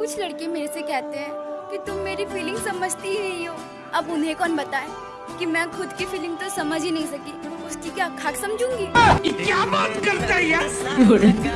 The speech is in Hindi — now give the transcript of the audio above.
कुछ लड़के मेरे से कहते हैं कि तुम मेरी फीलिंग समझती ही नहीं हो। अब उन्हें कौन बताए कि मैं खुद की फीलिंग तो समझ ही नहीं सकी? उसकी क्या खाक समझूँगी? क्या बात करता है यार?